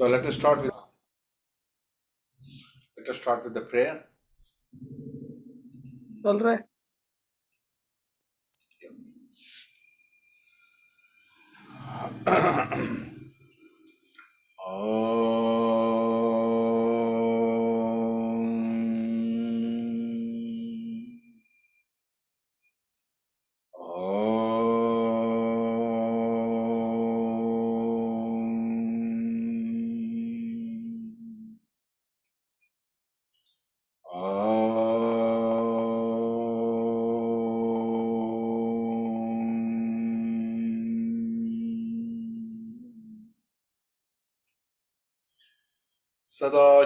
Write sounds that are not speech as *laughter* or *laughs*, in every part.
So let us start with let us start with the prayer. All right. *clears throat* Oh.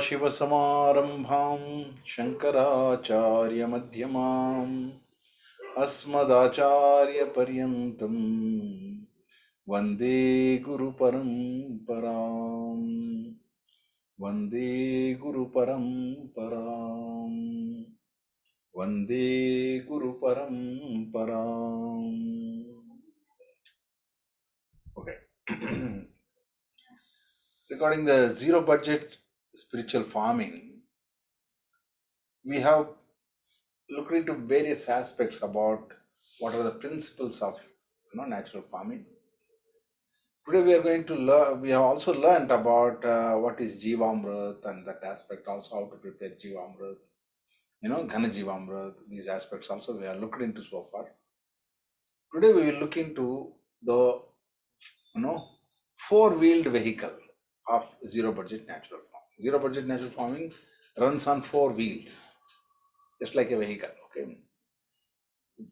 सदाशिवसमारम्भां शङ्कराचार्यमध्यमाम् अस्मदाचार्यपर्यन्तं वंदे गुरुपरम्पराम् वंदे गुरुपरम्पराम् वंदे गुरुपरम्पराम् Okay. *clears throat* Regarding the zero budget spiritual farming, we have looked into various aspects about what are the principles of you know, natural farming. Today we are going to learn, we have also learned about uh, what is Jivamrit and that aspect also how to prepare Jivamrit, you know, Ghana Jivamrit, these aspects also we have looked into so far. Today we will look into the, you know, four-wheeled vehicle of zero budget natural farming. Zero budget natural farming runs on four wheels, just like a vehicle. Okay.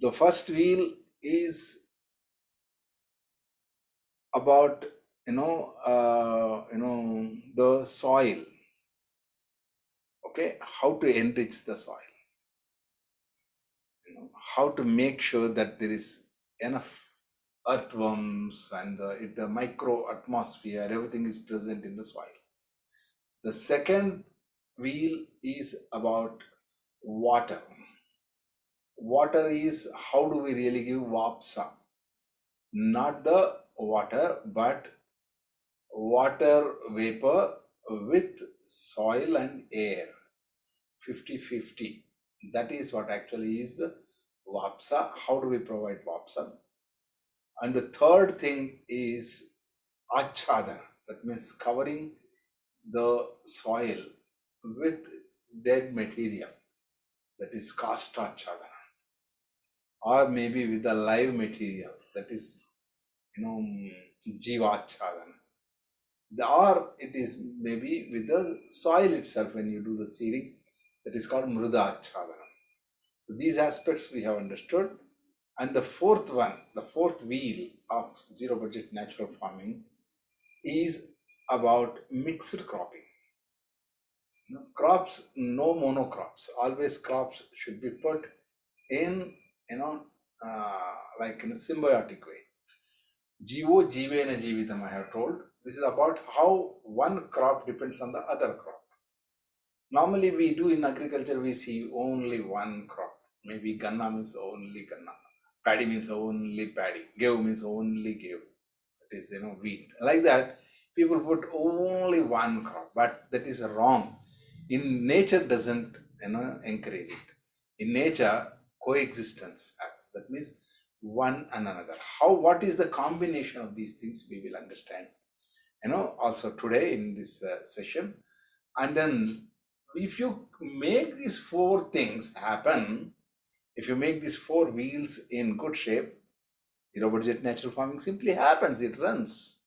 The first wheel is about you know uh, you know the soil. Okay, how to enrich the soil. How to make sure that there is enough earthworms and the, if the micro atmosphere, everything is present in the soil. The second wheel is about water. Water is how do we really give vapsa? Not the water, but water vapor with soil and air 50 50. That is what actually is the vapsa. How do we provide vapsa? And the third thing is achadana, that means covering the soil with dead material, that is kasta achadana, or maybe with the live material, that is, you know, jiva achadana. Or it is maybe with the soil itself when you do the seeding, that is called mruda achadana. So these aspects we have understood and the fourth one, the fourth wheel of zero budget natural farming is about mixed cropping. Crops, no monocrops. Always crops should be put in, you know, uh, like in a symbiotic way. Jivo jivena jivitam, I have told. This is about how one crop depends on the other crop. Normally we do in agriculture, we see only one crop. Maybe ganna means only ganna paddy means only paddy, give means only give. That is, you know, wheat. Like that, people put only one crop, but that is wrong. In nature doesn't, you know, encourage it. In nature, coexistence That means one and another. How, what is the combination of these things we will understand, you know, also today in this uh, session. And then if you make these four things happen, if you make these four wheels in good shape, zero budget natural farming simply happens, it runs.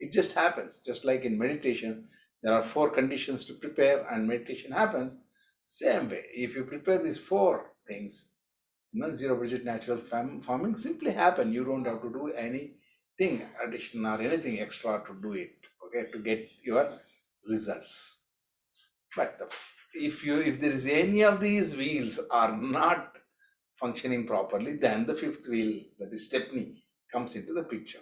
It just happens. Just like in meditation, there are four conditions to prepare and meditation happens. Same way, if you prepare these four things, you know, zero budget natural farming simply happen. You don't have to do anything addition or anything extra to do it, okay, to get your results. But the, if you if there is any of these wheels are not functioning properly, then the fifth wheel, that is stepney, comes into the picture.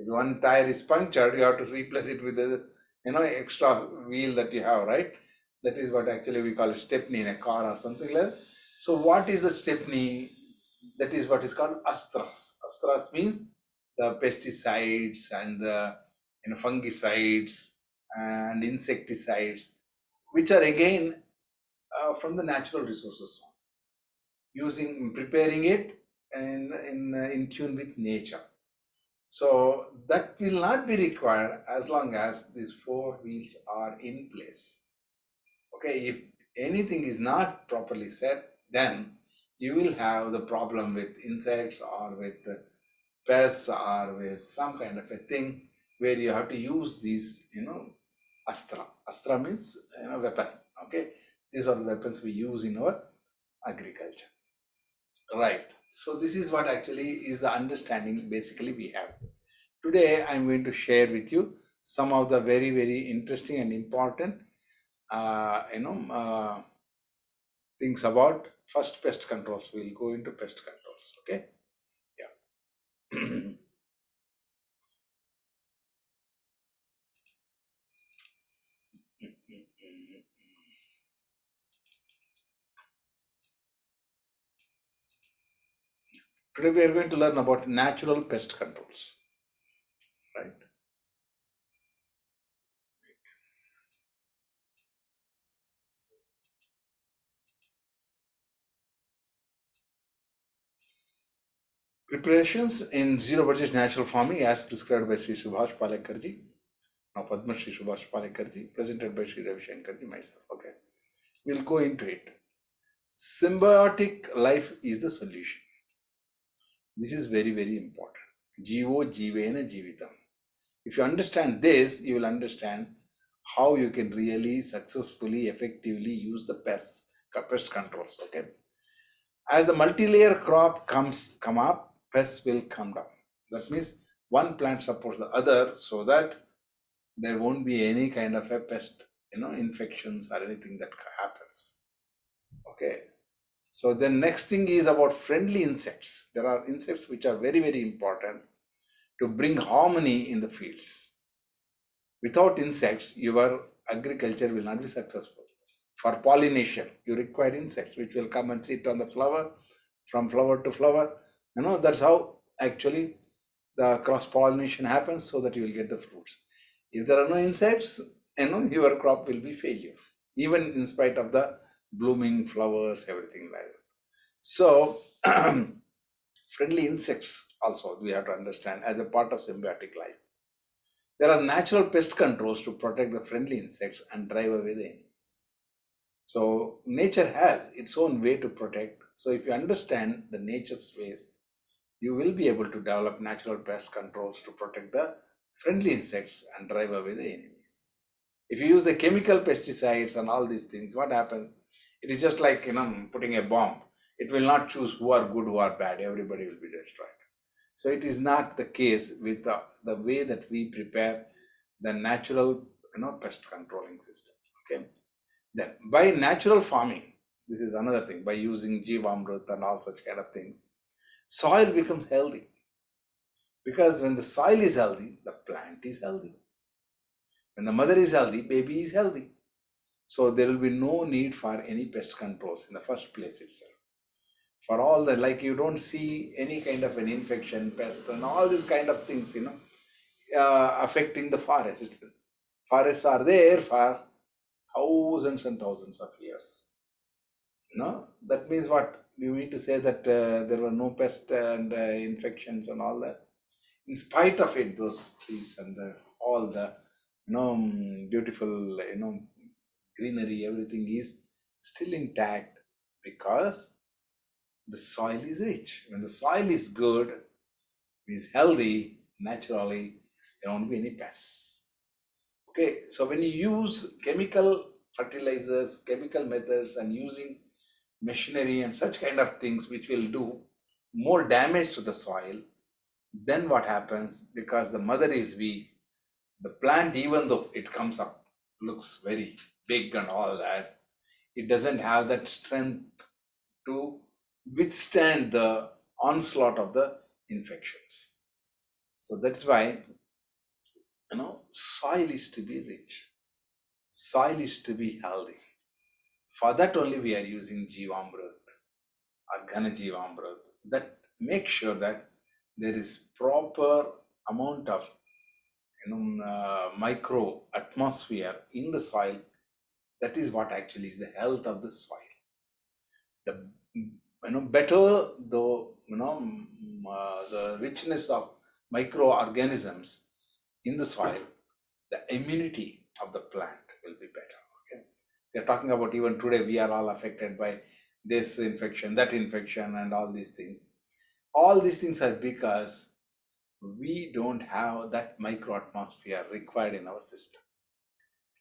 If one tire is punctured, you have to replace it with the you know extra wheel that you have, right? That is what actually we call a stepney in a car or something like that. So what is the stepney? That is what is called astras. Astras means the pesticides and the you know, fungicides and insecticides, which are again uh, from the natural resources, using preparing it in in in tune with nature. So that will not be required as long as these four wheels are in place. Okay, if anything is not properly set, then you will have the problem with insects or with pests or with some kind of a thing where you have to use these, you know, astra. Astra means, you know, weapon. Okay, these are the weapons we use in our agriculture. Right. So this is what actually is the understanding basically we have. Today I'm going to share with you some of the very, very interesting and important, uh, you know, uh, things about first pest controls. We'll go into pest controls. Okay. Yeah. *clears throat* Today we are going to learn about natural pest controls. Right. Preparations in zero budget natural farming as prescribed by Sri Subhash Palekarji. Now Padma Sri Subhash Palekarji, presented by Sri Ravi Shankarji, myself. Okay. We'll go into it. Symbiotic life is the solution. This is very, very important. Jivo Jivena Jivitam. If you understand this, you will understand how you can really successfully, effectively use the pests, pest controls. Okay. As the multi-layer crop comes come up, pests will come down. That means one plant supports the other so that there won't be any kind of a pest, you know, infections or anything that happens. Okay. So the next thing is about friendly insects. There are insects which are very, very important to bring harmony in the fields. Without insects, your agriculture will not be successful. For pollination, you require insects which will come and sit on the flower from flower to flower. You know, that's how actually the cross pollination happens so that you will get the fruits. If there are no insects, you know, your crop will be failure, even in spite of the blooming flowers, everything like that. So, *clears throat* friendly insects also we have to understand as a part of symbiotic life. There are natural pest controls to protect the friendly insects and drive away the enemies. So, nature has its own way to protect. So, if you understand the nature's ways, you will be able to develop natural pest controls to protect the friendly insects and drive away the enemies. If you use the chemical pesticides and all these things, what happens? It is just like you know putting a bomb. It will not choose who are good, who are bad. Everybody will be destroyed. So it is not the case with the, the way that we prepare the natural you know pest controlling system. Okay. Then by natural farming, this is another thing, by using Jivamrut and all such kind of things, soil becomes healthy. Because when the soil is healthy, the plant is healthy. When the mother is healthy, baby is healthy. So there will be no need for any pest controls in the first place itself. For all the, like you don't see any kind of an infection, pest and all these kind of things, you know, uh, affecting the forest. Forests are there for thousands and thousands of years. Know, that means what? You mean to say that uh, there were no pest and uh, infections and all that. In spite of it, those trees and the, all the you know beautiful you know greenery, everything is still intact because the soil is rich. When the soil is good, is healthy, naturally, there won't be any pests. Okay, so when you use chemical fertilizers, chemical methods, and using machinery and such kind of things which will do more damage to the soil, then what happens? Because the mother is weak, the plant, even though it comes up, looks very big and all that, it doesn't have that strength to withstand the onslaught of the infections. So that's why, you know, soil is to be rich. Soil is to be healthy. For that only we are using Jivamrut or Ghana Jivamrut. That makes sure that there is proper amount of you know, uh, micro atmosphere in the soil, that is what actually is the health of the soil. The you know better the you know uh, the richness of microorganisms in the soil, the immunity of the plant will be better. Okay, we are talking about even today we are all affected by this infection, that infection, and all these things. All these things are because we don't have that micro atmosphere required in our system.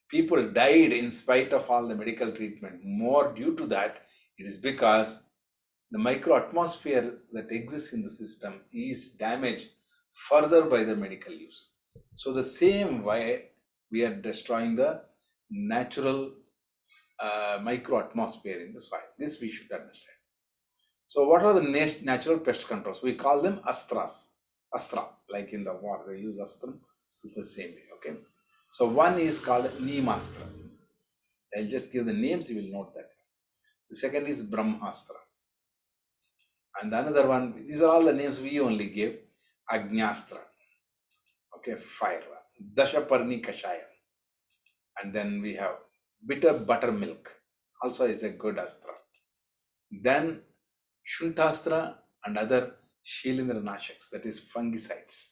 People died in spite of all the medical treatment. More due to that, it is because the micro atmosphere that exists in the system is damaged further by the medical use. So the same way we are destroying the natural uh, micro atmosphere in the soil. This we should understand. So what are the natural pest controls? We call them astras. Astra, like in the war, they use astra. So it's the same way, okay? So one is called Neemastra. I'll just give the names, you will note that. The second is Brahmastra. And another one, these are all the names we only give. Agnyastra. Okay, fire. Dashaparni Kashaya. And then we have bitter buttermilk. Also is a good astra. Then Shuntastra and other Shilindra Nashaks, that is fungicides.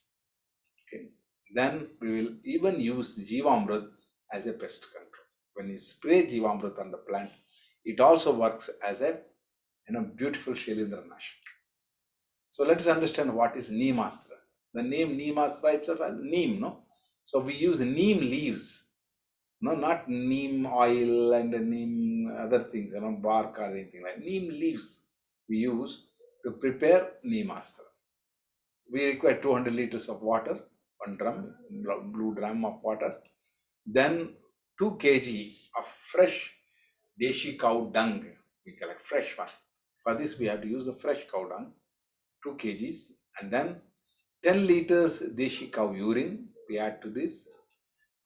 Then we will even use Jivamrut as a pest control. When you spray Jivamrut on the plant, it also works as a you know, beautiful Shilindra Nashak. So let us understand what is Neemastra. The name Neemastra itself has neem, no? So we use neem leaves, no, not neem oil and neem other things, you know, bark or anything like neem leaves we use to prepare Neemastra. We require 200 liters of water, one drum, blue drum of water, then 2 kg of fresh Deshi cow dung, we collect fresh one. For this, we have to use a fresh cow dung, 2 kgs, and then 10 liters Deshi cow urine, we add to this,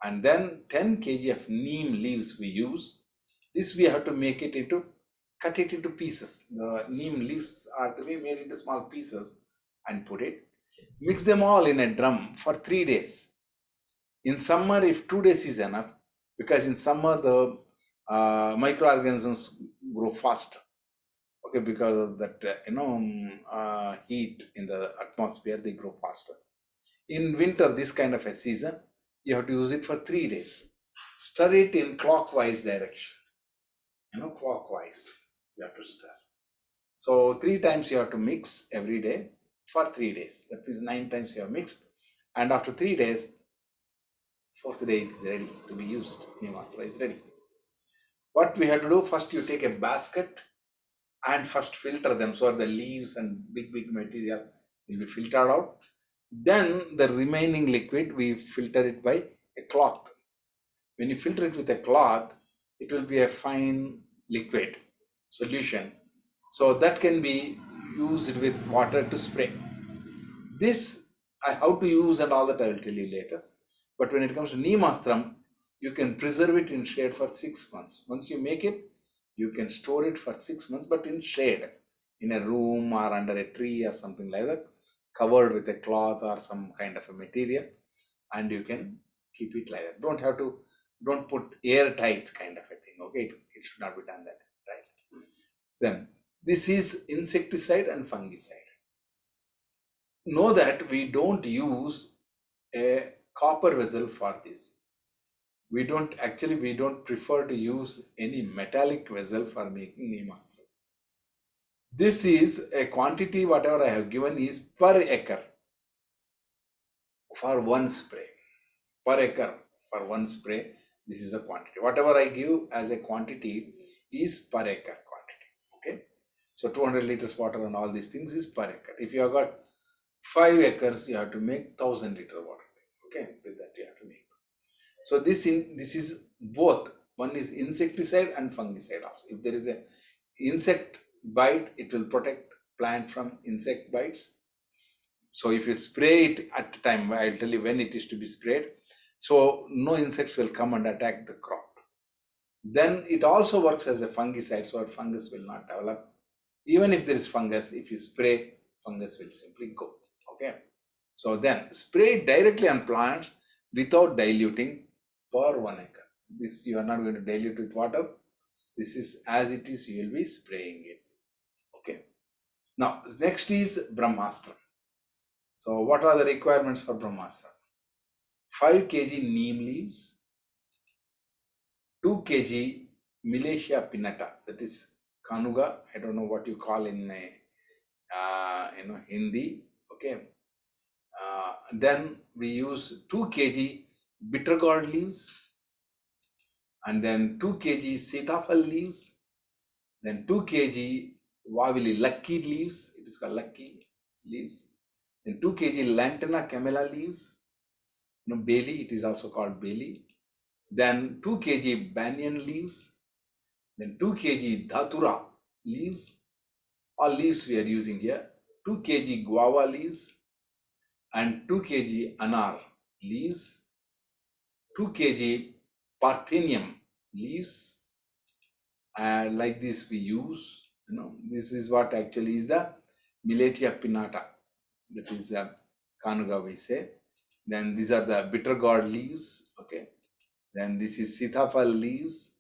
and then 10 kg of neem leaves we use. This we have to make it into cut it into pieces. The neem leaves are to be made into small pieces and put it. Mix them all in a drum for three days. In summer, if two days is enough, because in summer the uh, microorganisms grow fast. Okay, because of that, uh, you know, um, uh, heat in the atmosphere, they grow faster. In winter, this kind of a season, you have to use it for three days. Stir it in clockwise direction, you know, clockwise you have to stir. So three times you have to mix every day for three days. That means nine times you have mixed. And after three days, fourth day it is ready to be used. Neemastra is ready. What we have to do, first you take a basket and first filter them so the leaves and big, big material will be filtered out. Then the remaining liquid, we filter it by a cloth. When you filter it with a cloth, it will be a fine liquid solution. So that can be used with water to spray. This, I how to use and all that I will tell you later. But when it comes to Neemastram, you can preserve it in shade for six months. Once you make it, you can store it for six months, but in shade, in a room or under a tree or something like that, covered with a cloth or some kind of a material, and you can keep it like that. Don't have to, don't put airtight kind of a thing, okay? It, it should not be done that. Right? Then this is insecticide and fungicide. Know that we don't use a copper vessel for this. We don't actually we don't prefer to use any metallic vessel for making Neemastra. This is a quantity whatever I have given is per acre for one spray. Per acre for one spray, this is a quantity. Whatever I give as a quantity is per acre. So 200 liters water and all these things is per acre. If you have got 5 acres, you have to make 1000 liter water. Okay. With that you have to make. So this in this is both. One is insecticide and fungicide also. If there is a insect bite, it will protect plant from insect bites. So if you spray it at the time, I'll tell you when it is to be sprayed. So no insects will come and attack the crop. Then it also works as a fungicide, so fungus will not develop. Even if there is fungus, if you spray, fungus will simply go. Okay. So then spray directly on plants without diluting per one acre. This you are not going to dilute with water. This is as it is, you will be spraying it. Okay. Now, next is Brahmastra. So, what are the requirements for Brahmastra? 5 kg neem leaves, 2 kg Millettia pinnata, that is kanuga. I don't know what you call in uh, you know Hindi. Okay. Uh, then we use 2 kg bitter gourd leaves, and then 2 kg sitafal leaves, then 2 kg wavili lucky leaves, it is called lucky leaves, then 2 kg lantana camellia leaves, you know, bailey, it is also called bailey, then 2 kg banyan leaves, then 2 kg dhatura leaves, all leaves we are using here, 2 kg guava leaves, and 2 kg anar leaves, 2 kg parthenium leaves. And like this we use you know this is what actually is the Millettia pinnata that is a kanuga we say. Then these are the bitter gourd leaves okay. Then this is sitafal leaves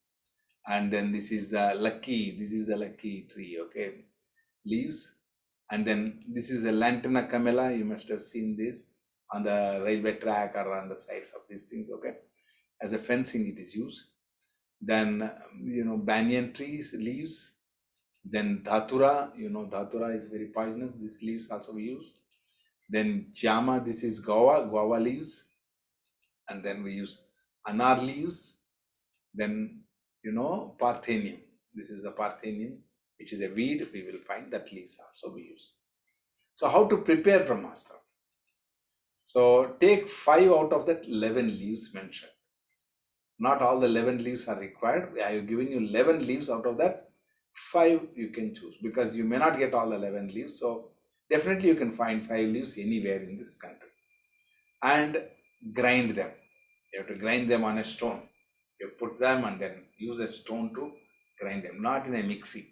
and then this is the lucky this is the lucky tree okay? Leaves and then this is a lantana camella you must have seen this on the railway track or on the sides of these things okay? As a fencing it is used. Then um, you know banyan trees leaves. Then dhatura you know dhatura is very poisonous. These leaves also we use. Then jama this is guava guava leaves. And then we use anar leaves. Then you know parthenium this is the parthenium which is a weed we will find that leaves also we use so how to prepare brahmastra so take five out of that 11 leaves mentioned not all the 11 leaves are required. I have given you 11 leaves out of that. Five you can choose because you may not get all the 11 leaves. So definitely you can find five leaves anywhere in this country. And grind them. You have to grind them on a stone. You put them and then use a stone to grind them. Not in a mixie.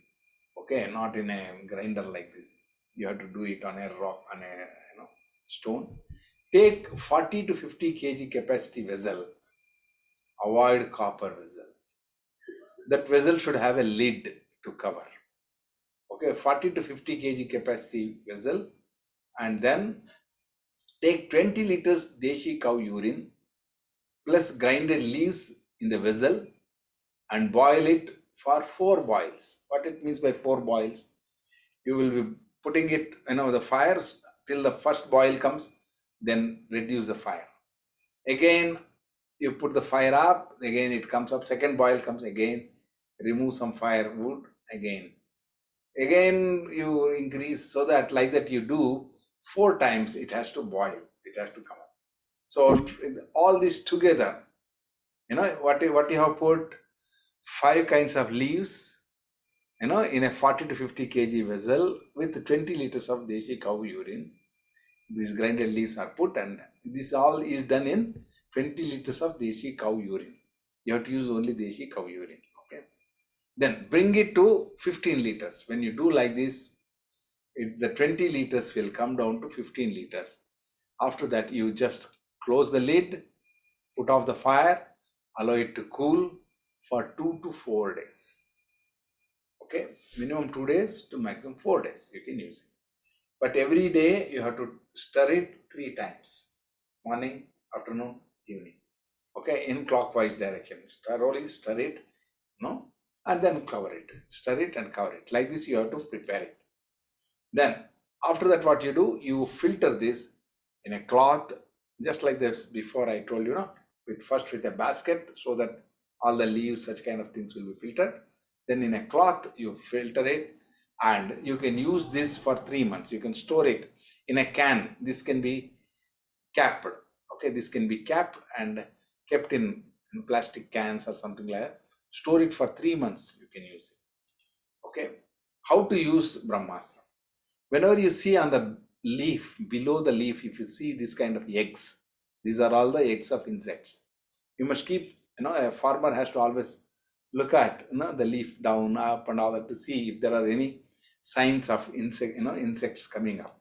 Okay, not in a grinder like this. You have to do it on a rock, on a you know stone. Take 40 to 50 kg capacity vessel avoid copper vessel. That vessel should have a lid to cover. Okay, 40 to 50 kg capacity vessel and then take 20 liters deshi cow urine plus grinded leaves in the vessel and boil it for four boils. What it means by four boils? You will be putting it, you know, the fire till the first boil comes, then reduce the fire. Again, you put the fire up again it comes up second boil comes again remove some firewood again again you increase so that like that you do four times it has to boil it has to come up so all this together you know what what you have put five kinds of leaves you know in a 40 to 50 kg vessel with 20 liters of deshi cow urine these grinded leaves are put and this all is done in 20 liters of Deshi cow urine. You have to use only Deshi cow urine. Okay. Then bring it to 15 liters. When you do like this, it, the 20 liters will come down to 15 liters. After that, you just close the lid, put off the fire, allow it to cool for two to four days. Okay, minimum two days to maximum four days you can use it. But every day you have to stir it three times morning, afternoon, evening. Okay, in clockwise direction. Thoroughly stir it, no, and then cover it. Stir it and cover it. Like this, you have to prepare it. Then, after that, what you do, you filter this in a cloth, just like this before I told you, know, with first with a basket so that all the leaves, such kind of things will be filtered. Then in a cloth, you filter it and you can use this for three months. You can store it in a can. This can be capped okay this can be capped and kept in, in plastic cans or something like that store it for three months you can use it okay how to use brahmastra whenever you see on the leaf below the leaf if you see this kind of eggs these are all the eggs of insects you must keep you know a farmer has to always look at you know the leaf down up and all that to see if there are any signs of insect you know insects coming up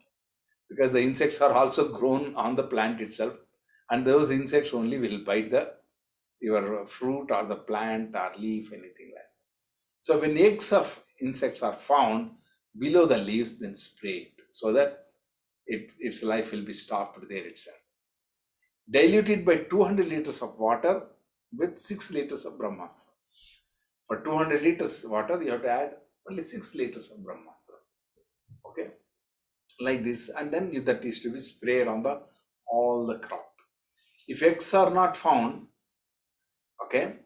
because the insects are also grown on the plant itself and those insects only will bite the your fruit or the plant or leaf, anything like that. So when eggs of insects are found below the leaves, then spray it so that it, its life will be stopped there itself. diluted by 200 liters of water with 6 liters of Brahmastra. For 200 liters water, you have to add only 6 liters of Brahmastra. Okay, like this, and then you, that is to be sprayed on the all the crop. If eggs are not found, okay,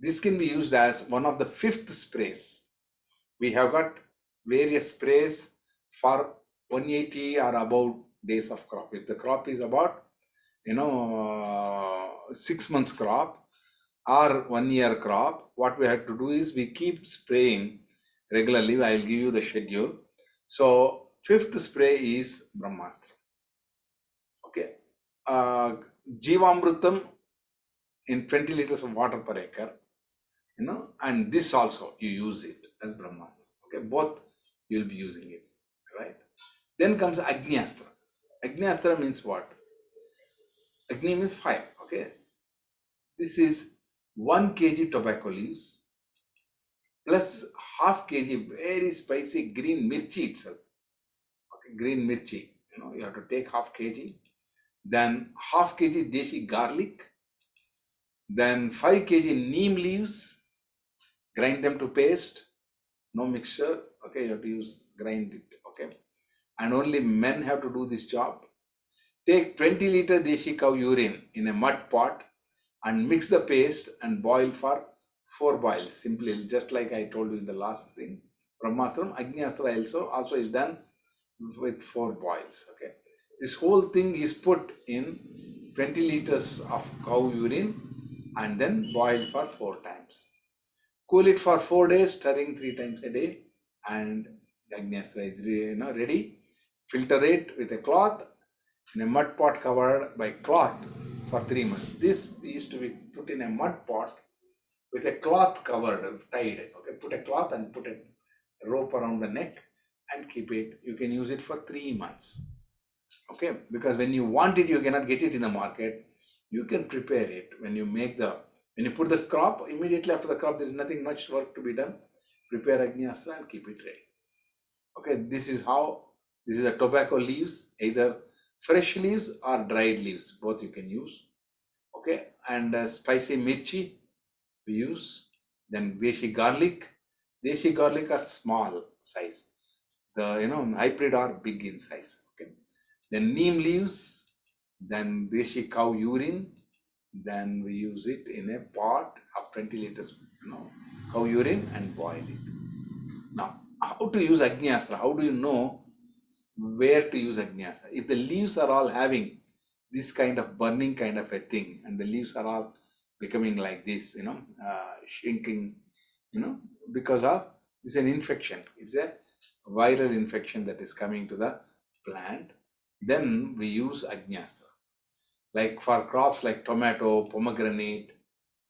this can be used as one of the fifth sprays. We have got various sprays for 180 or about days of crop. If the crop is about, you know, six months crop or one year crop, what we have to do is we keep spraying regularly. I will give you the schedule. So fifth spray is Brahmastra. Okay. Uh, Jivamrutam in 20 liters of water per acre, you know, and this also you use it as Brahmastra. Okay, both you will be using it, right? Then comes Agnyastra. Agnyastra means what? Agni means fire, okay? This is 1 kg tobacco leaves plus half kg very spicy green mirchi itself. Okay, green mirchi, you know, you have to take half kg. Then half kg deshi garlic. Then 5 kg neem leaves. Grind them to paste. No mixture. Okay, you have to use grind it. Okay and only men have to do this job. Take 20 liter deshi cow urine in a mud pot and mix the paste and boil for four boils. Simply, just like I told you in the last thing. Brahmastram, Agnyastra also, also is done with four boils. Okay. This whole thing is put in 20 liters of cow urine and then boiled for four times. Cool it for four days, stirring three times a day, and Agnyastra is you know, ready filter it with a cloth in a mud pot covered by cloth for three months. This is to be put in a mud pot with a cloth covered, tied. Okay, put a cloth and put a rope around the neck and keep it. You can use it for three months. Okay, because when you want it, you cannot get it in the market. You can prepare it when you make the when you put the crop immediately after the crop. There is nothing much work to be done. Prepare Agnyastra and keep it ready. Okay, this is how this is a tobacco leaves, either fresh leaves or dried leaves, both you can use. Okay, and uh, spicy mirchi we use. Then deshi garlic. Deshi garlic are small size. The you know hybrid are big in size. Okay. Then neem leaves. Then deshi cow urine. Then we use it in a pot of 20 liters, you know, cow urine and boil it. Now, how to use Agnyastra? How do you know where to use Agnyastra. If the leaves are all having this kind of burning kind of a thing and the leaves are all becoming like this, you know, uh, shrinking, you know, because of this is an infection. It's a viral infection that is coming to the plant. Then we use Agnyastra. Like for crops like tomato, pomegranate,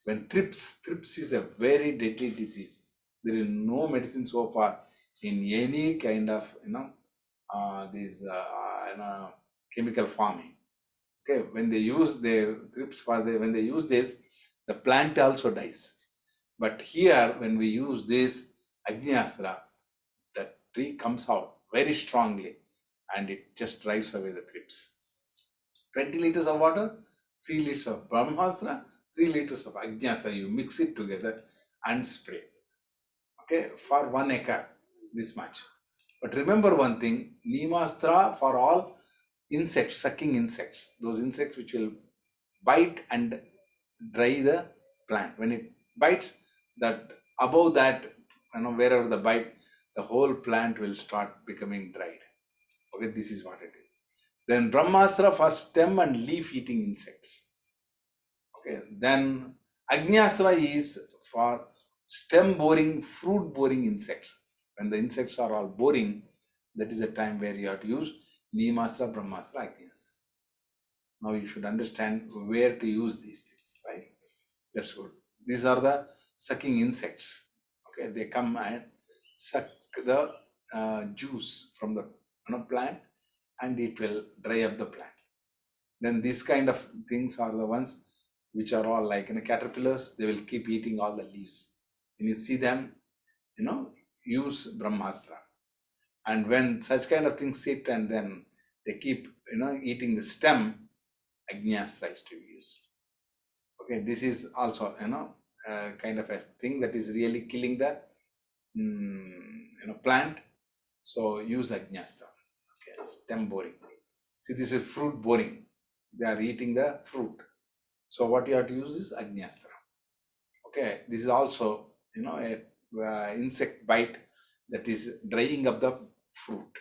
when thrips, thrips is a very deadly disease. There is no medicine so far in any kind of, you know, uh, these uh, know, chemical farming. Okay, when they use the thrips for the when they use this, the plant also dies. But here, when we use this Agnyastra, the tree comes out very strongly and it just drives away the thrips. 20 liters of water, 3 liters of Brahmastra, 3 liters of Agnyastra. You mix it together and spray. Okay, for one acre, this much. But remember one thing, Neemastra for all insects, sucking insects, those insects which will bite and dry the plant. When it bites, that above that, you know, wherever the bite, the whole plant will start becoming dried. Okay, this is what it is. Then Brahmastra for stem and leaf eating insects. Okay, then Agnyastra is for stem boring, fruit boring insects when the insects are all boring, that is a time where you have to use Neemastra, Brahmastra, Agnyastra. Now you should understand where to use these things, right? That's good. These are the sucking insects. Okay, they come and suck the uh, juice from the you know, plant and it will dry up the plant. then these kind of things are the ones which are all like you know caterpillars they will keep eating all the leaves when you see them you know use brahmastra. And when such kind of things sit and then they keep you know eating the stem agnyastra is to be used. Okay this is also you know kind of a thing that is really killing the mm, you know plant. So use agnyastra okay stem boring. See this is fruit boring. They are eating the fruit. So what you have to use is agnyastra okay this is also you know a uh, insect bite that is drying up the fruit.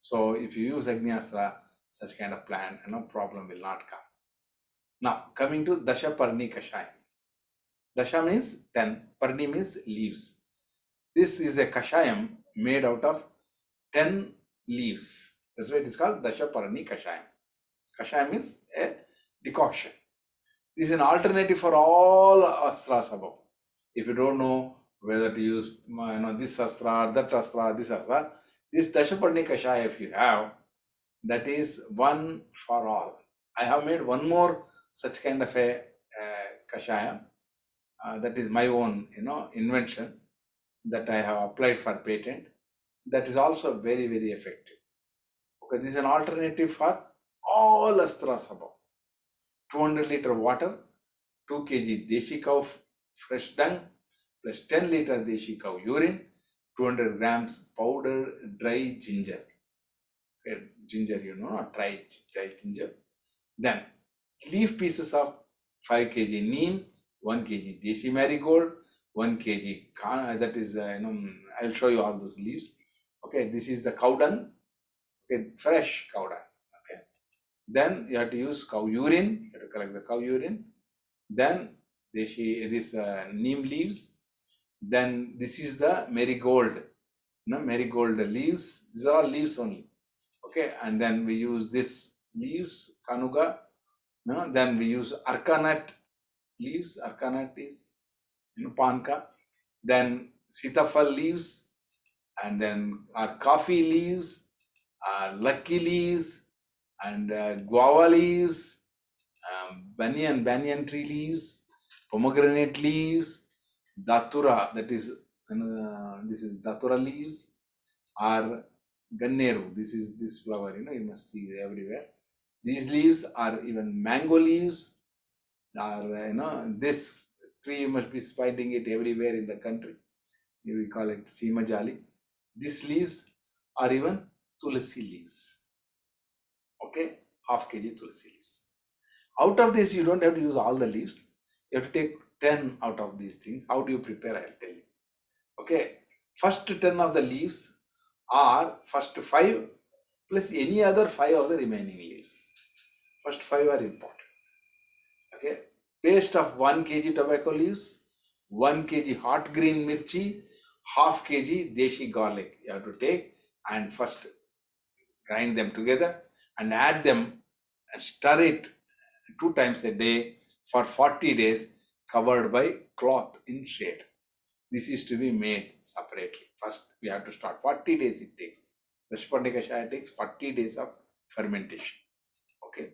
So if you use agnyastra such kind of plant no problem will not come. Now coming to dasha parni kashayam. Dasha means 10 parni means leaves. This is a kashayam made out of 10 leaves. That's why it is called dasha parni kashayam. Kashayam means a decoction. This is an alternative for all astras above. If you don't know whether to use you know this astra or that astra this astra this Dashaparni Kashaya, if you have, that is one for all. I have made one more such kind of a uh, Kashaya. Uh, that is my own, you know, invention that I have applied for patent. That is also very, very effective. Okay, this is an alternative for all astras above. 200 liter water, 2 kg deshi cow fresh dung, plus 10 liter deshi cow urine, 200 grams powder dry ginger. Okay, ginger, you know, dry, dry ginger. Then leaf pieces of 5 kg neem, 1 kg desi marigold, 1 kg, that is, uh, you know, I'll show you all those leaves. Okay, this is the cow dung, okay, fresh cow dung. Okay, then you have to use cow urine, you have to collect the cow urine. Then deshi, this uh, neem leaves, then this is the marigold, you know, marigold leaves. These are all leaves only. Okay, and then we use this leaves, kanuga. Know, then we use arkanut leaves. Arkanut is you know panka. Then sitafal leaves, and then our coffee leaves, our lucky leaves, and uh, guava leaves, um, banyan banyan tree leaves, pomegranate leaves, datura that is uh, this is datura leaves or ganneru. This is this flower you know you must see everywhere. These leaves are even mango leaves or uh, you know this tree you must be finding it everywhere in the country. We call it simajali. These leaves are even tulsi leaves. Okay? Half kg tulsi leaves. Out of this you don't have to use all the leaves. You have to take 10 out of these things. How do you prepare? I'll tell you. Okay. First 10 of the leaves are first 5 plus any other 5 of the remaining leaves. First 5 are important. Okay. Paste of 1 kg tobacco leaves, 1 kg hot green mirchi, half kg deshi garlic. You have to take and first grind them together and add them and stir it two times a day for 40 days covered by cloth in shade. This is to be made separately. First, we have to start 40 days it takes. The Shpandika takes 40 days of fermentation. Okay.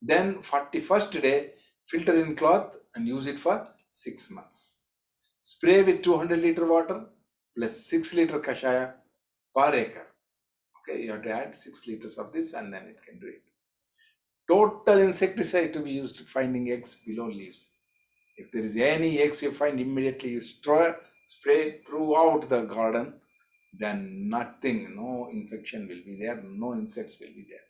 Then 41st day, filter in cloth and use it for 6 months. Spray with 200 liter water plus 6 liter kashaya per acre. Okay, you have to add 6 liters of this and then it can do it. Total insecticide to be used finding eggs below leaves. If there is any eggs you find immediately you spray, spray throughout the garden, then nothing, no infection will be there, no insects will be there.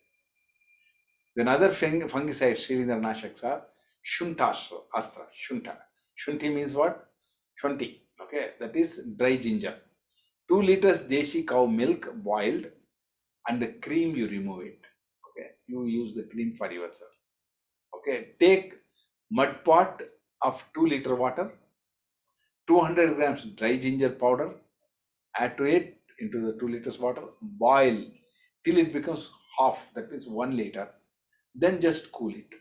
Then other fung fungicides, Shilindra Nashaks are Shuntastra, Astra, Shunta. Shunti means what? Shunti. Okay, that is dry ginger. 2 liters deshi cow milk boiled and the cream you remove it. Okay, you use the cream for yourself. Okay, take mud pot of 2 liter water, 200 grams dry ginger powder, add to it into the 2 liters water, boil till it becomes half, that means 1 liter, then just cool it.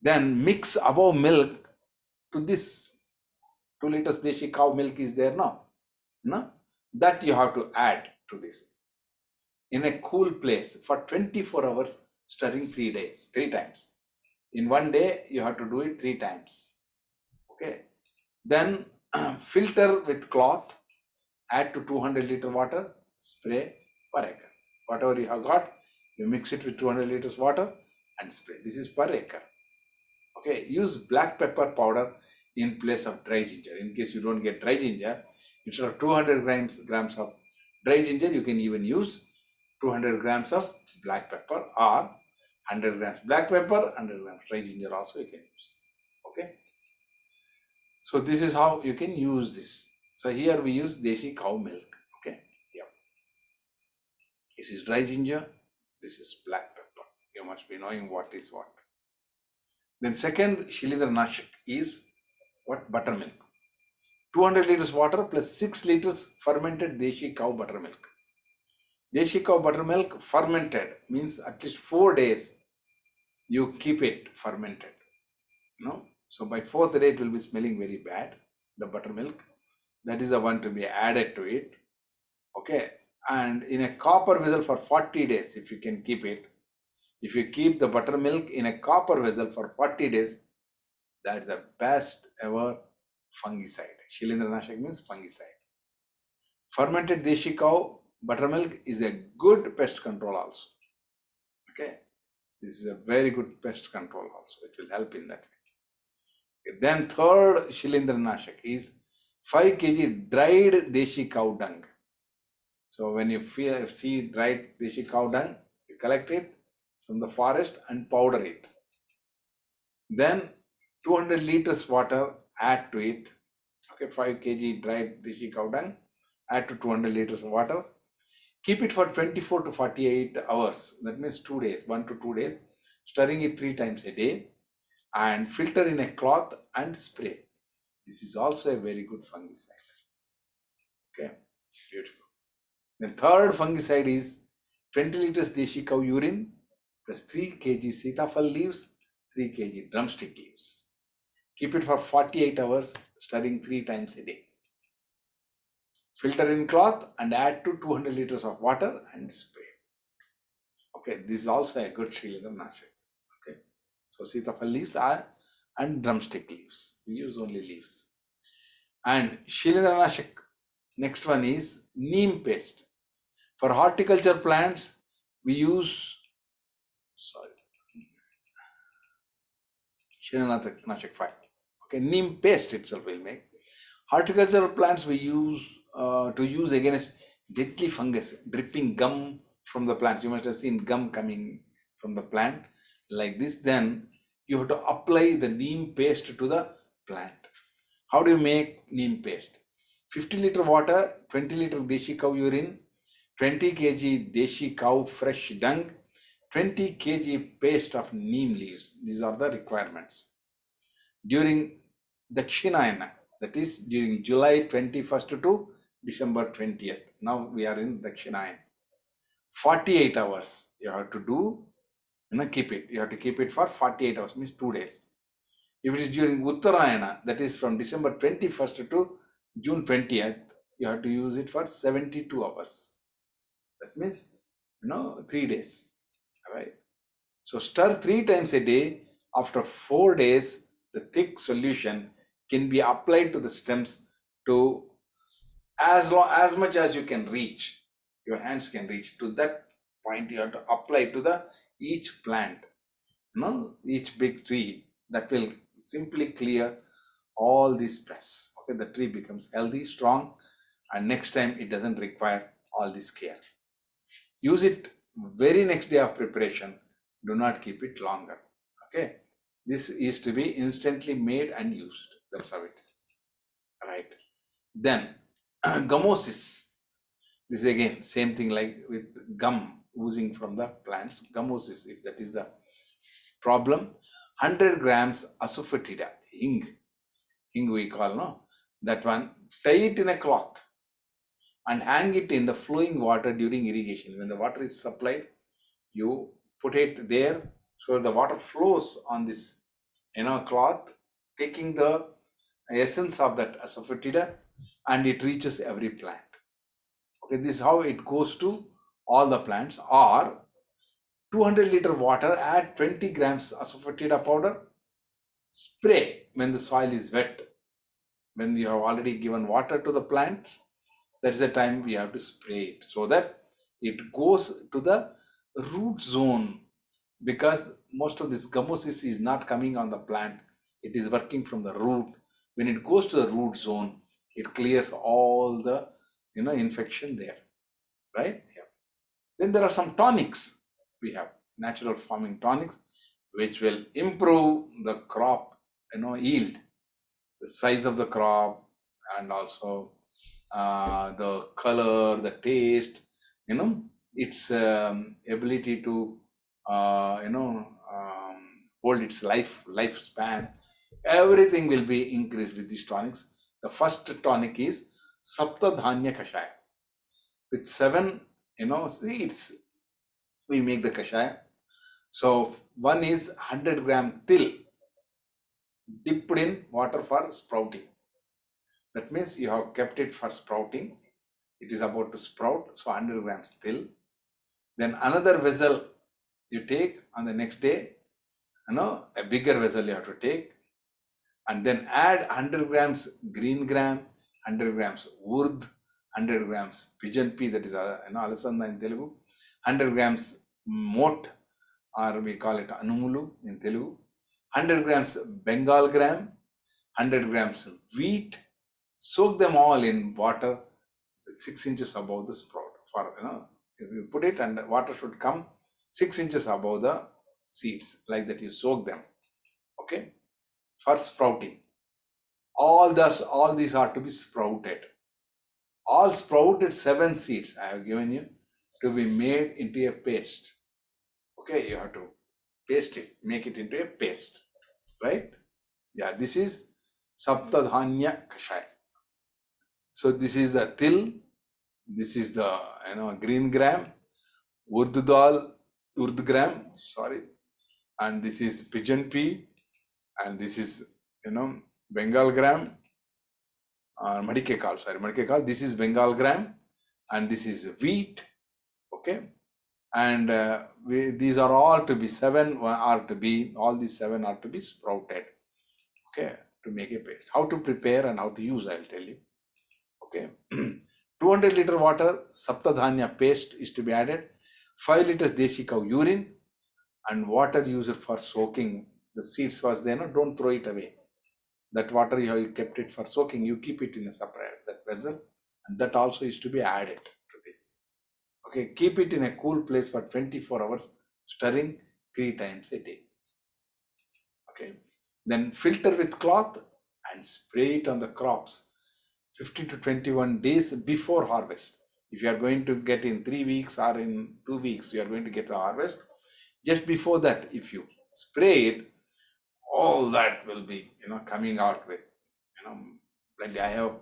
Then mix above milk to this 2 liters deshi cow milk is there now, no? that you have to add to this. In a cool place for 24 hours, stirring three days, three times. In one day, you have to do it three times. Okay. Then *clears throat* filter with cloth, add to 200 liter water, spray per acre. Whatever you have got, you mix it with 200 liters water and spray. This is per acre. Okay, use black pepper powder in place of dry ginger. In case you don't get dry ginger, instead of 200 grams, grams of dry ginger, you can even use 200 grams of black pepper or 100 grams black pepper, 100 grams dry ginger also you can use. Okay. So this is how you can use this. So here we use desi cow milk. Okay. Yeah. This is dry ginger. This is black pepper. You must be knowing what is what. Then second Shilindra Nashak is what? Buttermilk. 200 liters water plus 6 liters fermented Deshi cow buttermilk. Deshi cow buttermilk fermented means at least 4 days you keep it fermented. No? So by fourth day it will be smelling very bad, the buttermilk. That is the one to be added to it. Okay. And in a copper vessel for 40 days, if you can keep it, if you keep the buttermilk in a copper vessel for 40 days, that's the best ever fungicide. Shilindranashak means fungicide. Fermented deshi cow buttermilk is a good pest control also. Okay. This is a very good pest control also. It will help in that way. Then third Shilindranashak is 5 kg dried deshi cow dung. So when you see dried deshi cow dung, you collect it from the forest and powder it. Then 200 liters water, add to it. Okay, 5 kg dried deshi cow dung, add to 200 liters of water. Keep it for 24 to 48 hours. That means two days, one to two days. Stirring it three times a day and filter in a cloth and spray. This is also a very good fungicide. Okay, beautiful. The third fungicide is 20 liters deshi cow urine plus 3 kg sitafal leaves, 3 kg drumstick leaves. Keep it for 48 hours, stirring three times a day. Filter in cloth and add to 200 liters of water and spray. Okay, this is also a good Shilindranashak. Okay, so sitafal leaves are and drumstick leaves. We use only leaves. And Shilindranashak, next one is neem paste. For horticulture plants, we use, sorry, Shilindranashak 5. Okay, neem paste itself will make. Horticultural plants we use uh, to use against deadly fungus, dripping gum from the plant. You must have seen gum coming from the plant like this. Then you have to apply the neem paste to the plant. How do you make neem paste? 50 liter water, 20 liter deshi cow urine, 20 kg deshi cow fresh dung, 20 kg paste of neem leaves. These are the requirements. During Dakshinayana, that is during July 21st to December 20th. Now we are in Dakshinayana. 48 hours you have to do, you know, keep it. You have to keep it for 48 hours, means two days. If it is during Uttarayana, that is from December 21st to June 20th, you have to use it for 72 hours. That means, you know, three days. Right. So stir three times a day. After four days, the thick solution can be applied to the stems to as long as much as you can reach your hands can reach to that point you have to apply to the each plant you know each big tree that will simply clear all these pests okay the tree becomes healthy strong and next time it doesn't require all this care use it very next day of preparation do not keep it longer okay this is to be instantly made and used. That's how it is. Right. Then *clears throat* gummosis. This is again same thing like with gum oozing from the plants. Gummosis, if that is the problem. 100 grams asafoetida, hing, hing we call, no? That one, tie it in a cloth and hang it in the flowing water during irrigation. When the water is supplied, you put it there so the water flows on this you know cloth, taking the essence of that asafoetida and it reaches every plant. Okay, this is how it goes to all the plants or 200 liter water, add 20 grams asafoetida powder, spray when the soil is wet. When you have already given water to the plants, that is the time we have to spray it so that it goes to the root zone because most of this gummosis is not coming on the plant it is working from the root when it goes to the root zone it clears all the you know infection there right? Yeah. Then there are some tonics we have natural farming tonics which will improve the crop you know yield the size of the crop and also uh, the color the taste you know its um, ability to uh, you know um, hold its life lifespan. Everything will be increased with these tonics the first tonic is saptadhanya kashaya. With seven you know seeds we make the kashaya. So one is 100 gram til dipped in water for sprouting. That means you have kept it for sprouting. It is about to sprout so 100 grams till. Then another vessel you take on the next day, you know, a bigger vessel you have to take and then add 100 grams green gram, 100 grams urd, 100 grams pigeon pea, that is, uh, you know, alasanda in Telugu, 100 grams moat or we call it anumulu in Telugu, 100 grams Bengal gram, 100 grams wheat, soak them all in water 6 inches above the sprout for, you know, if you put it and water should come six inches above the seeds like that you soak them okay for sprouting. All thus all these are to be sprouted. All sprouted seven seeds i have given you to be made into a paste. Okay you have to paste it make it into a paste right? Yeah this is saptadhanya kashaya. So this is the til this is the you know green gram, urd dal, urd gram, sorry, and this is pigeon pea, and this is you know Bengal gram, uh, madike kal, sorry, madike kal. This is Bengal gram, and this is wheat, okay, and uh, we, these are all to be seven are to be all these seven are to be sprouted, okay, to make a paste. How to prepare and how to use, I will tell you, okay. *clears throat* 200 liter water, saptadhanya paste is to be added, 5 liters deshi cow urine, and water used for soaking. The seeds was there, no, don't throw it away. That water you have kept it for soaking, you keep it in a separate that vessel, and that also is to be added to this. Okay, keep it in a cool place for 24 hours, stirring three times a day. Okay, then filter with cloth and spray it on the crops 15 to 21 days before harvest. If you are going to get in three weeks or in two weeks, you are going to get the harvest. Just before that, if you spray it, all that will be, you know, coming out with, you know, plenty. I have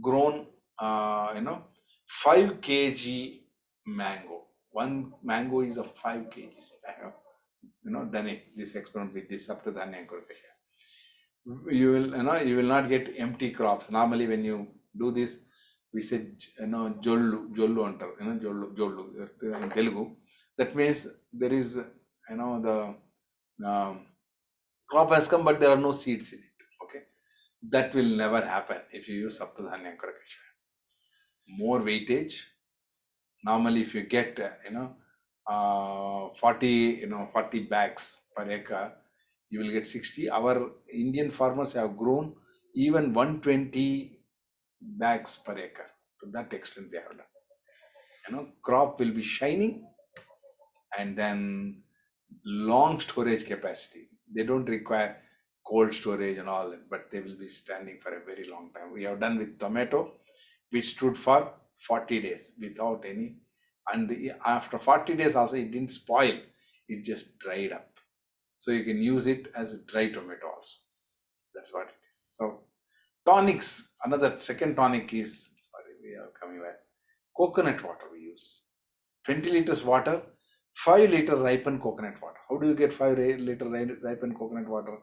grown, uh, you know, 5 kg mango. One mango is of 5 kgs. I have, you know, done it, this experiment with this Saptadhanya you will you know you will not get empty crops normally when you do this we say you know jollu jollu antaru you know jollu jollu in telugu that means there is you know the um, crop has come but there are no seeds in it okay? That will never happen if you use saptadhanya ankurakasha more weightage. Normally if you get uh, you know uh, 40 you know 40 bags per acre you will get 60 our indian farmers have grown even 120 bags per acre. To that extent they have done. You know crop will be shining and then long storage capacity they don't require cold storage and all that but they will be standing for a very long time we have done with tomato which stood for 40 days without any and after 40 days also it didn't spoil it just dried up so you can use it as a dry tomato also. That's what it is. So tonics, another second tonic is, sorry, we are coming back. Coconut water we use. 20 liters water, 5 liter ripened coconut water. How do you get 5 liter ripened coconut water?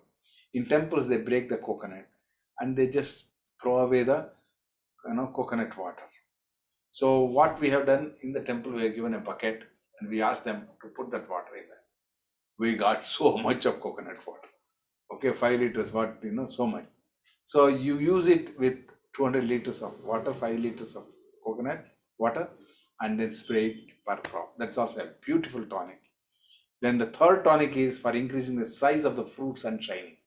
In temples, they break the coconut and they just throw away the you know coconut water. So what we have done in the temple, we have given a bucket and we asked them to put that water in there. We got *laughs* so much of coconut water. Okay, five liters, what you know, so much. So you use it with 200 liters of water, five liters of coconut water, and then spray it per crop. That's also a beautiful tonic. Then the third tonic is for increasing the size of the fruits and shining.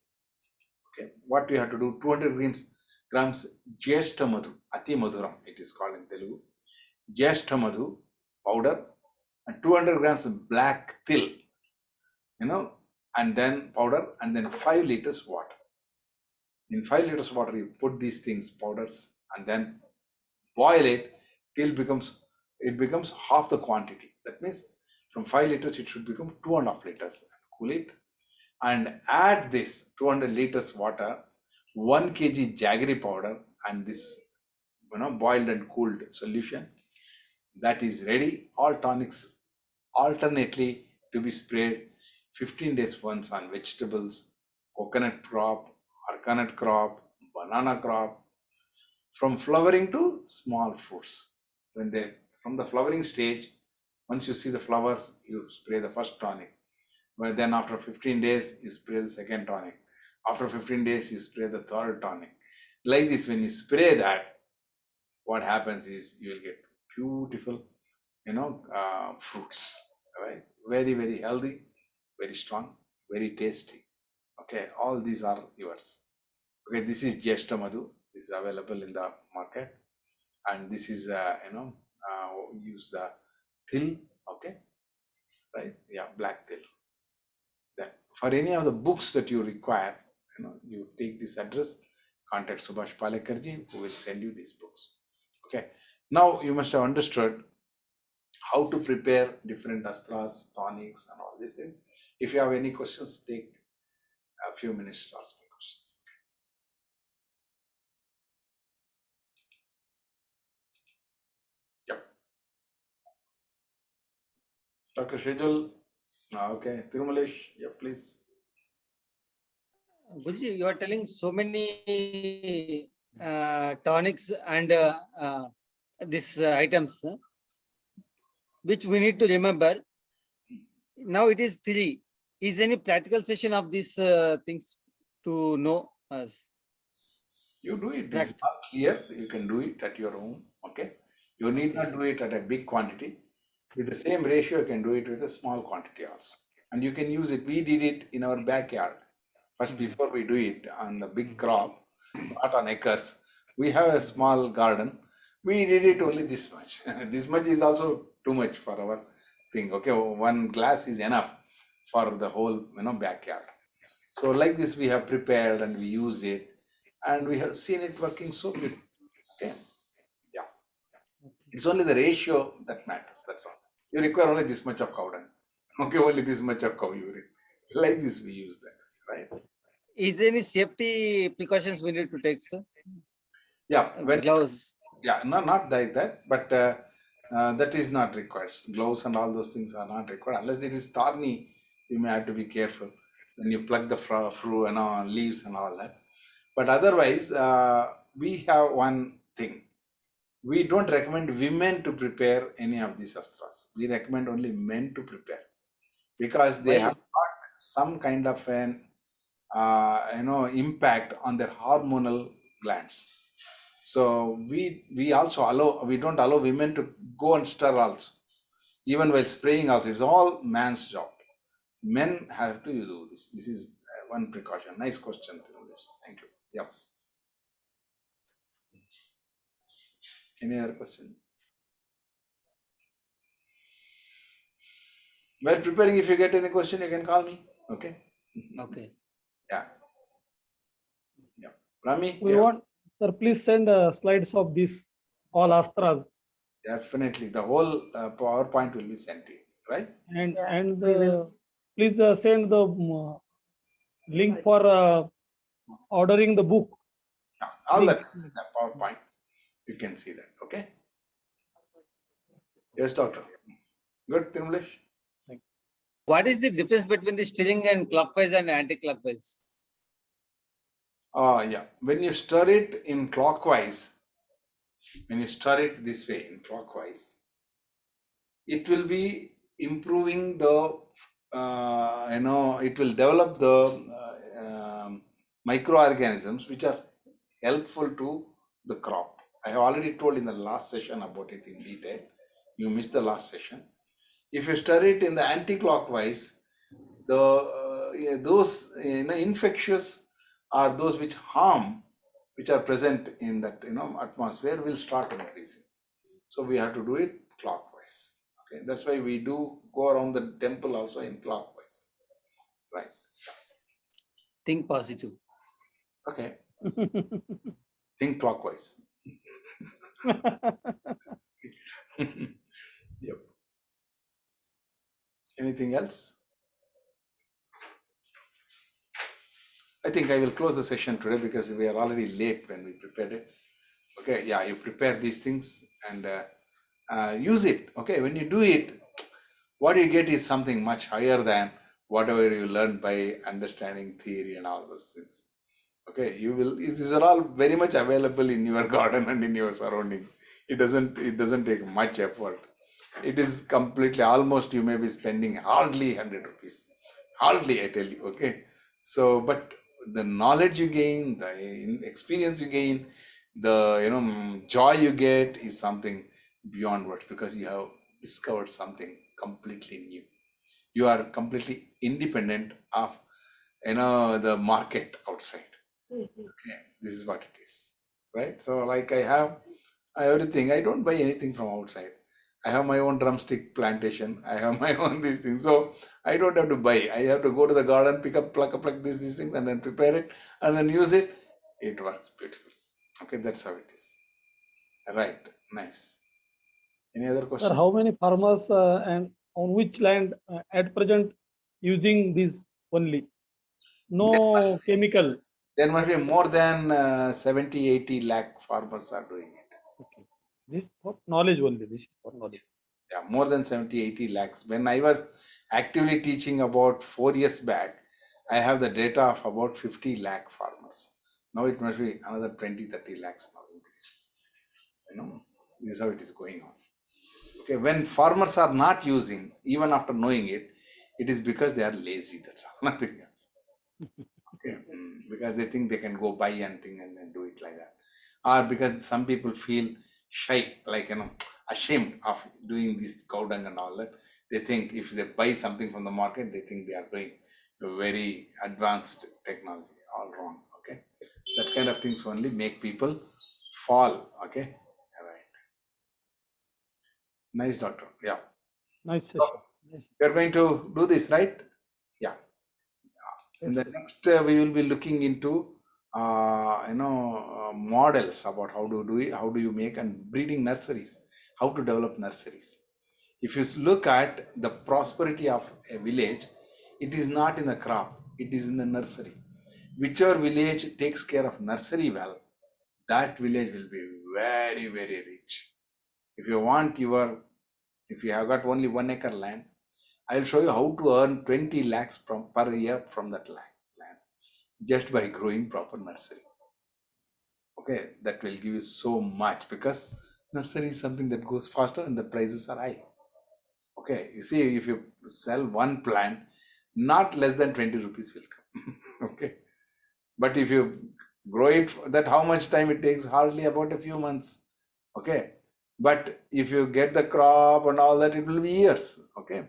Okay, what we have to do 200 grams grams Jeshta Madhu, Ati Madhuram, it is called in Telugu. Jeshta Madhu powder and 200 grams black til, you know, and then powder and then 5 liters water. In 5 liters water, you put these things, powders, and then boil it till becomes it becomes half the quantity. That means from 5 liters, it should become two and a half liters. Cool it and add this 200 liters water, 1 kg jaggery powder, and this you know boiled and cooled solution. That is ready. All tonics alternately to be sprayed 15 days once on vegetables, coconut crop, coconut crop, banana crop, from flowering to small fruits. When they from the flowering stage, once you see the flowers, you spray the first tonic. But then after 15 days, you spray the second tonic. After 15 days, you spray the third tonic. Like this, when you spray that, what happens is you will get beautiful, you know, uh, fruits, right? Very, very healthy, very strong, very tasty. Okay, all these are yours. Okay, this is Jeshta Madhu. This is available in the market. And this is, uh, you know, uh, use the til, okay, right? Yeah, black til. Then for any of the books that you require, you know, you take this address, contact Subhash Palekarji, who will send you these books. Okay. Now you must have understood how to prepare different astras, tonics, and all these things. If you have any questions, take a few minutes to ask me questions. Yep. Dr. Shejal, okay. Tirumalesh, yeah, please. Guruji, you are telling so many uh, tonics and uh, uh, these uh, items uh, which we need to remember. Now it is three. Is any practical session of these uh, things to know us? You do it. It's not clear. You can do it at your home. Okay. You need not do it at a big quantity. With the same ratio, you can do it with a small quantity also. And you can use it. We did it in our backyard. First, before we do it on the big crop, not on acres, we have a small garden. We did it only this much. *laughs* this much is also too much for our thing. Okay, one glass is enough for the whole you know backyard. So like this, we have prepared and we used it, and we have seen it working so good. Okay, yeah. It's only the ratio that matters. That's all. You require only this much of cow dung. *laughs* Okay, only this much of cow urine. Like this, we use that. Right. Is there any safety precautions we need to take, sir? Yeah. Uh, When Gloves. yeah no not like that but uh, uh, that is not required gloves and all those things are not required unless it is thorny you may have to be careful when you pluck the fr- fruit and all leaves and all that but otherwise uh, we have one thing we don't recommend women to prepare any of these astras. We recommend only men to prepare. Because they have got some kind of an uh, you know impact on their hormonal glands. So we we also allow we don't allow women to go and stir also even while spraying also. It's all man's job. Men have to do this. This is uh, one precaution. Nice question thank you. Yeah any other question? While preparing if you get any question you can call me. Okay? Okay. yeah. Yeah. Rami? We yeah, want, sir, please send uh, slides of this all astras. Definitely. The whole uh, powerpoint will be sent to you right? And and uh, please uh, send the um, uh, link for uh, ordering the book. Yeah, all that Link. is in the PowerPoint. You can see that. Okay. Yes, doctor. Good, Timlesh. What is the difference between the stirring and clockwise and anti-clockwise? Uh, yeah. When you stir it in clockwise, when you stir it this way in clockwise, it will be improving the, uh, you know, it will develop the uh, um, microorganisms which are helpful to the crop. I have already told in the last session about it in detail. You missed the last session. If you stir it in the anti-clockwise, the uh, those you know infectious are those which harm, which are present in that you know atmosphere will start increasing. So we have to do it clockwise. Okay, that's why we do go around the temple also in clockwise. Right. Think positive. Okay. *laughs* Think clockwise. *laughs* yep. Anything else? I think I will close the session today because we are already late when we prepared it. Okay, yeah, you prepare these things and uh, uh, use it. Okay, when you do it, what you get is something much higher than whatever you learned by understanding theory and all those things. Okay, you will. These are all very much available in your *laughs* garden and in your surrounding. It doesn't. It doesn't take much effort. It is completely almost. You may be spending hardly hundred rupees. Hardly, I tell you. Okay, so but the knowledge you gain, the experience you gain, the you know joy you get is something beyond words because you have discovered something completely new. You are completely independent of you know the market outside okay this is what it is right? So like i have everything i don't buy anything from outside. I have my own drumstick plantation i have *laughs* my own these things. So i don't have to buy. I have to go to the garden pick up pluck up like this these things and then prepare it and then use it. It works beautiful. Okay that's how it is. Right nice. Any other Sir, questions? how many farmers uh, and on which land uh, at present using this only? No chemical. There must be more than uh, 70 80 lakh farmers are doing it Okay. This for knowledge only. This is for knowledge. yeah more than 70 80 lakhs when i was actively teaching about four years back i have the data of about 50 lakh farmers now it must be another 20 30 lakhs now increased you know this is how it is going on okay when farmers are not using even after knowing it it is because they are lazy that's all *laughs* nothing else *laughs* because they think they can go buy anything and then do it like that. Or because some people feel shy like you know ashamed of doing this cow dung and all that. They think if they buy something from the market they think they are doing very advanced technology all wrong okay? That kind of things only make people fall okay? All right. Nice doctor. Yeah. Nice session. Nice. we are going to do this right in the next uh, we will be looking into uh, you know uh, models about how to do it how do you make and breeding nurseries how to develop nurseries. If you look at the prosperity of a village it is not in the crop it is in the nursery. Whichever village takes care of nursery well that village will be very very rich. If you want your if you have got only one acre land I will show you how to earn 20 lakhs from per year from that land just by growing proper nursery. Okay, that will give you so much because nursery is something that goes faster and the prices are high. Okay, you see, if you sell one plant, not less than 20 rupees will come. *laughs* okay, but if you grow it, that how much time it takes? Hardly about a few months. Okay, but if you get the crop and all that, it will be years. Okay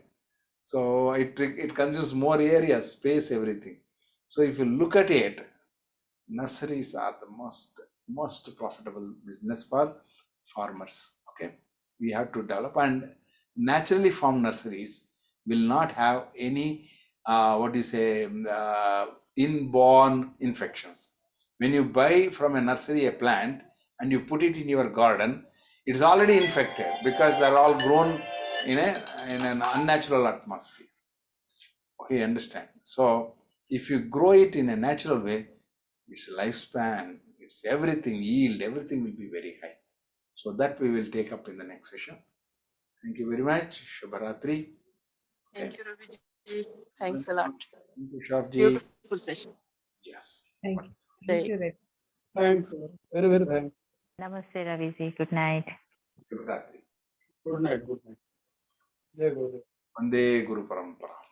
so it it consumes more area space everything. So if you look at it nurseries are the most most profitable business for farmers okay? We have to develop and naturally formed nurseries will not have any uh, what do you say um, uh, inborn infections. When you buy from a nursery a plant and you put it in your garden it's already infected because they're all grown in a in an unnatural atmosphere okay you understand so if you grow it in a natural way its lifespan its everything yield everything will be very high so that we will take up in the next session thank you very much shubharatri Thank you, Raviji. Thanks a lot. thank you Sharfji. Beautiful session. yes Thank you. Thank you, Thanks. Very, very thanks. Namaste, Raviji. Good night. shubharatri Good night. Good night. जय गुरुदेव वंदे गुरु परंपरा